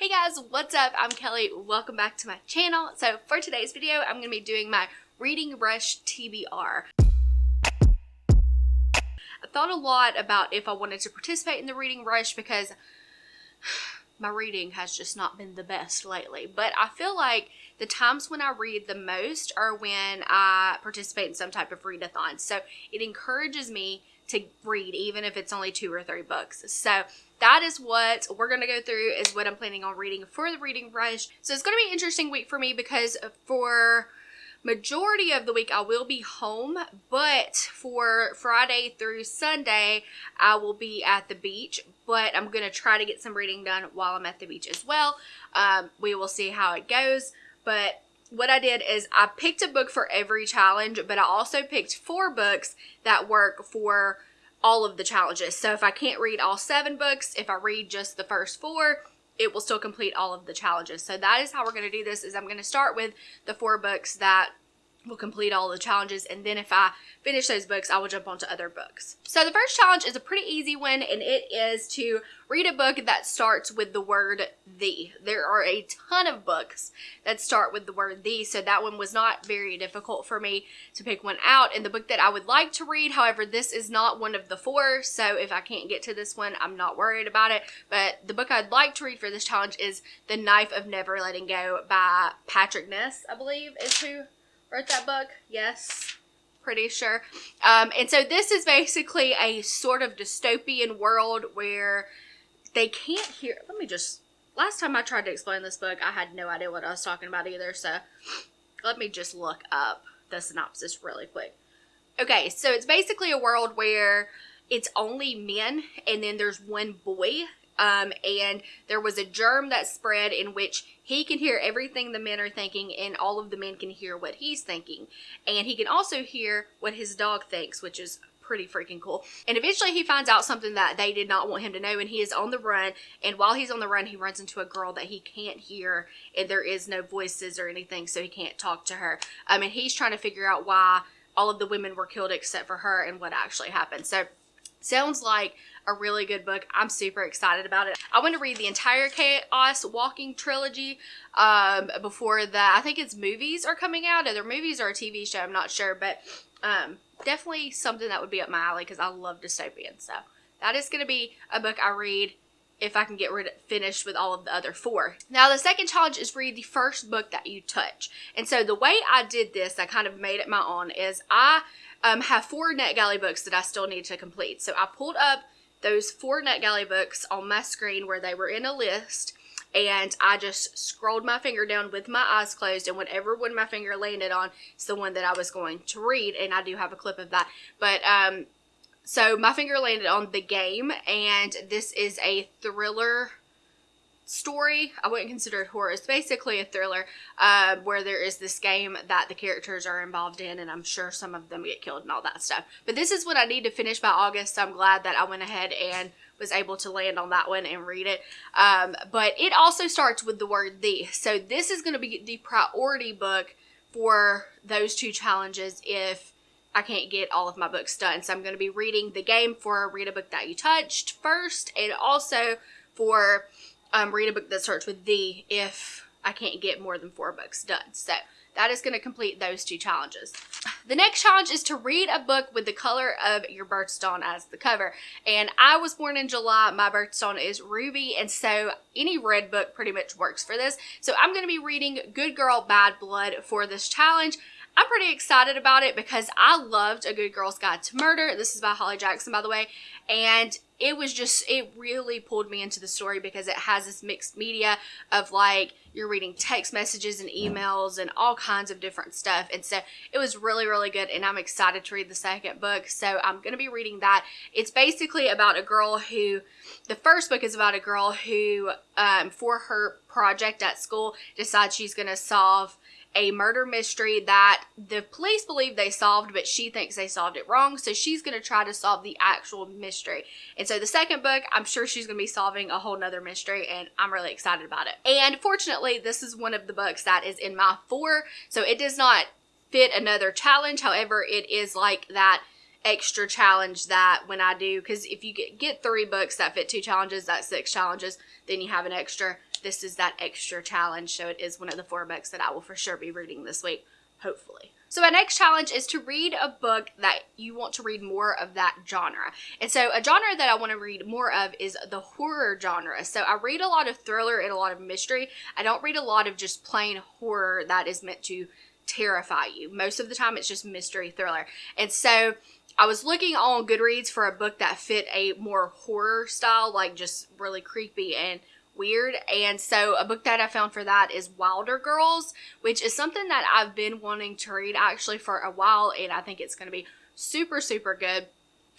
Hey guys, what's up? I'm Kelly. Welcome back to my channel. So for today's video, I'm going to be doing my Reading Rush TBR. I thought a lot about if I wanted to participate in the Reading Rush because my reading has just not been the best lately. But I feel like the times when I read the most are when I participate in some type of readathon. So it encourages me to read even if it's only two or three books. So that is what we're going to go through is what I'm planning on reading for the reading rush. So it's going to be an interesting week for me because for majority of the week I will be home, but for Friday through Sunday I will be at the beach, but I'm going to try to get some reading done while I'm at the beach as well. Um, we will see how it goes, but what I did is I picked a book for every challenge, but I also picked four books that work for all of the challenges. So if I can't read all seven books, if I read just the first four, it will still complete all of the challenges. So that is how we're going to do this is I'm going to start with the four books that will complete all the challenges and then if I finish those books I will jump onto other books. So the first challenge is a pretty easy one and it is to read a book that starts with the word the. There are a ton of books that start with the word the so that one was not very difficult for me to pick one out and the book that I would like to read however this is not one of the four so if I can't get to this one I'm not worried about it but the book I'd like to read for this challenge is The Knife of Never Letting Go by Patrick Ness I believe is who wrote that book. Yes, pretty sure. Um, and so this is basically a sort of dystopian world where they can't hear. Let me just. Last time I tried to explain this book, I had no idea what I was talking about either. So let me just look up the synopsis really quick. Okay, so it's basically a world where it's only men and then there's one boy um, and there was a germ that spread in which he can hear everything the men are thinking, and all of the men can hear what he's thinking. And he can also hear what his dog thinks, which is pretty freaking cool. And eventually he finds out something that they did not want him to know and he is on the run and while he's on the run he runs into a girl that he can't hear and there is no voices or anything so he can't talk to her. I mean he's trying to figure out why all of the women were killed except for her and what actually happened. So sounds like a really good book. I'm super excited about it. I want to read the entire Chaos Walking trilogy um, before the, I think it's movies are coming out. Either movies or a TV show, I'm not sure. But um, definitely something that would be up my alley because I love dystopian. So that is going to be a book I read if I can get rid of, finished with all of the other four. Now the second challenge is read the first book that you touch. And so the way I did this, I kind of made it my own, is I um, have four NetGalley books that I still need to complete. So I pulled up those four NetGalley books on my screen where they were in a list and I just scrolled my finger down with my eyes closed and whatever one my finger landed on is the one that I was going to read and I do have a clip of that but um so my finger landed on the game and this is a thriller story. I wouldn't consider it horror. It's basically a thriller uh, where there is this game that the characters are involved in, and I'm sure some of them get killed and all that stuff. But this is what I need to finish by August, so I'm glad that I went ahead and was able to land on that one and read it. Um, but it also starts with the word the. So this is going to be the priority book for those two challenges if I can't get all of my books done. So I'm going to be reading the game for Read a Book That You Touched first, and also for um, read a book that starts with the if I can't get more than four books done. So that is going to complete those two challenges. The next challenge is to read a book with the color of your birthstone as the cover. And I was born in July. My birthstone is ruby. And so any red book pretty much works for this. So I'm going to be reading Good Girl Bad Blood for this challenge. I'm pretty excited about it because I loved A Good Girl's Guide to Murder. This is by Holly Jackson, by the way. And it was just, it really pulled me into the story because it has this mixed media of like, you're reading text messages and emails and all kinds of different stuff. And so it was really, really good. And I'm excited to read the second book. So I'm going to be reading that. It's basically about a girl who, the first book is about a girl who, um, for her project at school, decides she's going to solve a murder mystery that the police believe they solved, but she thinks they solved it wrong. So she's going to try to solve the actual mystery. And so the second book, I'm sure she's going to be solving a whole nother mystery and I'm really excited about it. And fortunately, this is one of the books that is in my four. So it does not fit another challenge. However, it is like that extra challenge that when I do, because if you get, get three books that fit two challenges, that's six challenges, then you have an extra. This is that extra challenge. So it is one of the four books that I will for sure be reading this week, hopefully. So my next challenge is to read a book that you want to read more of that genre. And so a genre that I want to read more of is the horror genre. So I read a lot of thriller and a lot of mystery. I don't read a lot of just plain horror that is meant to terrify you. Most of the time it's just mystery thriller. And so I was looking on Goodreads for a book that fit a more horror style, like just really creepy and weird. And so a book that I found for that is Wilder Girls, which is something that I've been wanting to read actually for a while, and I think it's going to be super, super good.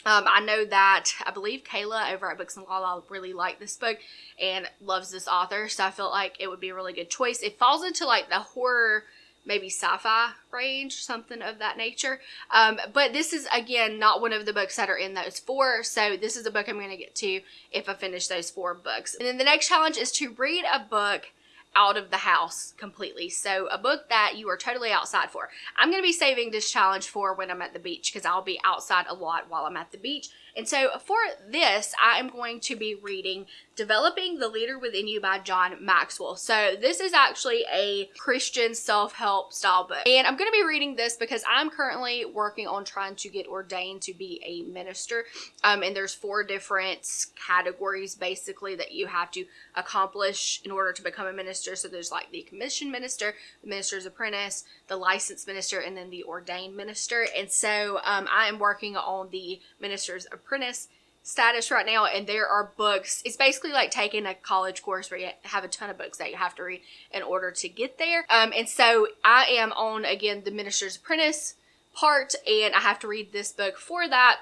Um, I know that I believe Kayla over at Books and Law really liked this book and loves this author, so I felt like it would be a really good choice. It falls into like the horror maybe sci-fi range, something of that nature. Um, but this is again not one of the books that are in those four. So this is a book I'm going to get to if I finish those four books. And then the next challenge is to read a book out of the house completely. So a book that you are totally outside for. I'm going to be saving this challenge for when I'm at the beach because I'll be outside a lot while I'm at the beach. And so for this, I am going to be reading Developing the Leader Within You by John Maxwell. So this is actually a Christian self-help style book. And I'm going to be reading this because I'm currently working on trying to get ordained to be a minister. Um, and there's four different categories basically that you have to accomplish in order to become a minister. So there's like the commissioned minister, the minister's apprentice, the licensed minister, and then the ordained minister. And so um, I am working on the minister's apprentice status right now and there are books. It's basically like taking a college course where you have a ton of books that you have to read in order to get there. Um, and so i am on again the minister's apprentice part and i have to read this book for that.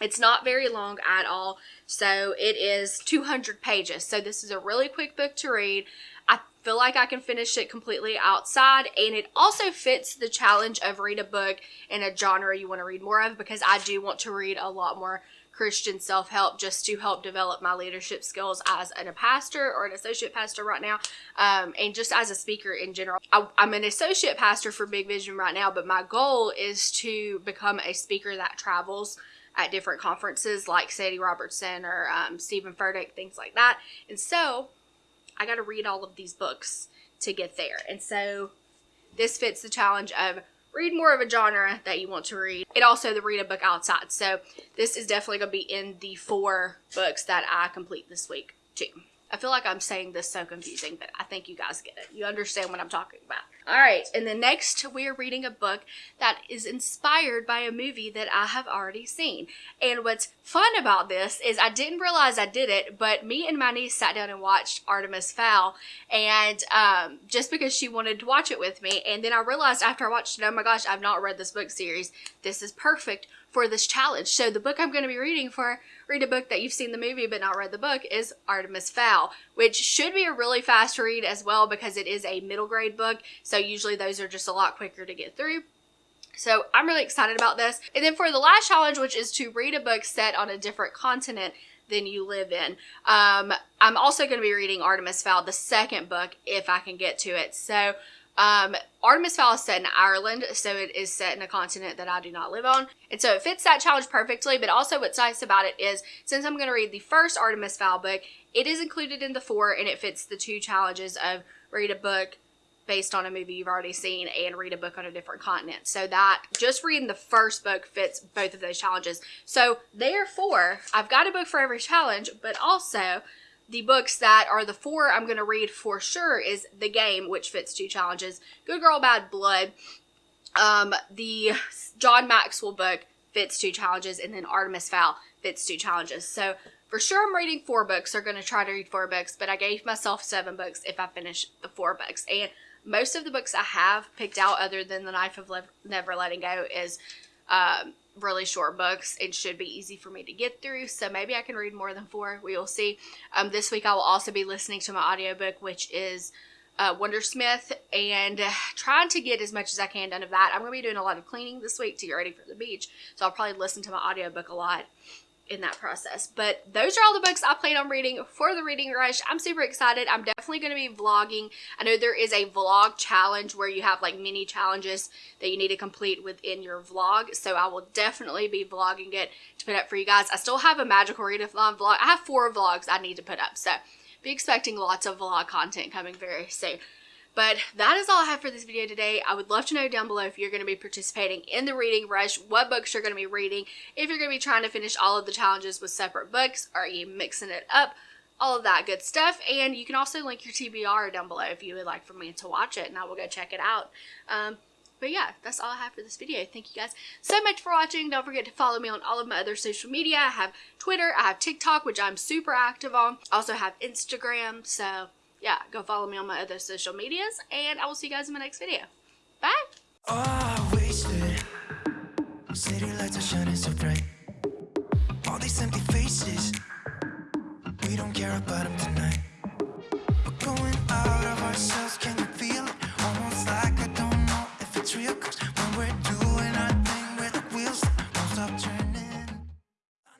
It's not very long at all. So it is 200 pages. So this is a really quick book to read. I feel like i can finish it completely outside and it also fits the challenge of read a book in a genre you want to read more of because i do want to read a lot more Christian self help just to help develop my leadership skills as a pastor or an associate pastor right now, um, and just as a speaker in general. I, I'm an associate pastor for Big Vision right now, but my goal is to become a speaker that travels at different conferences like Sadie Robertson or um, Steven Furtick, things like that. And so I got to read all of these books to get there. And so this fits the challenge of read more of a genre that you want to read. It also the read a book outside. So this is definitely going to be in the four books that I complete this week too. I feel like I'm saying this so confusing, but I think you guys get it. You understand what I'm talking about. All right, and then next we're reading a book that is inspired by a movie that I have already seen. And what's fun about this is I didn't realize I did it, but me and my niece sat down and watched Artemis Fowl, and um, just because she wanted to watch it with me, and then I realized after I watched it, oh my gosh, I've not read this book series. This is perfect for this challenge. So the book I'm going to be reading for read a book that you've seen the movie but not read the book is Artemis Fowl, which should be a really fast read as well because it is a middle grade book. So usually those are just a lot quicker to get through. So I'm really excited about this. And then for the last challenge, which is to read a book set on a different continent than you live in. Um, I'm also going to be reading Artemis Fowl, the second book, if I can get to it. So um, Artemis Fowl is set in Ireland, so it is set in a continent that I do not live on. And so it fits that challenge perfectly, but also what's nice about it is since I'm going to read the first Artemis Fowl book, it is included in the four and it fits the two challenges of read a book based on a movie you've already seen and read a book on a different continent. So that just reading the first book fits both of those challenges. So therefore, I've got a book for every challenge, but also the books that are the four I'm going to read for sure is The Game, which fits two challenges, Good Girl, Bad Blood, um, the John Maxwell book fits two challenges, and then Artemis Fowl fits two challenges. So for sure I'm reading four books, or going to try to read four books, but I gave myself seven books if I finish the four books. And most of the books I have picked out other than The Knife of Never Letting Go is um, really short books and should be easy for me to get through. So maybe I can read more than four. We will see. Um, this week I will also be listening to my audiobook, which is uh, Wundersmith, and uh, trying to get as much as I can done of that. I'm going to be doing a lot of cleaning this week to get ready for the beach. So I'll probably listen to my audiobook a lot in that process. But those are all the books I plan on reading for the reading rush. I'm super excited. I'm definitely going to be vlogging. I know there is a vlog challenge where you have like mini challenges that you need to complete within your vlog. So I will definitely be vlogging it to put up for you guys. I still have a magical readathon uh, vlog. I have four vlogs I need to put up. So be expecting lots of vlog content coming very soon. But that is all I have for this video today. I would love to know down below if you're going to be participating in the reading rush, what books you're going to be reading, if you're going to be trying to finish all of the challenges with separate books, are you mixing it up, all of that good stuff. And you can also link your TBR down below if you would like for me to watch it and I will go check it out. Um, but yeah, that's all I have for this video. Thank you guys so much for watching. Don't forget to follow me on all of my other social media. I have Twitter, I have TikTok, which I'm super active on. Also have Instagram, so yeah, go follow me on my other social medias, and I will see you guys in my next video. Bye! Oh,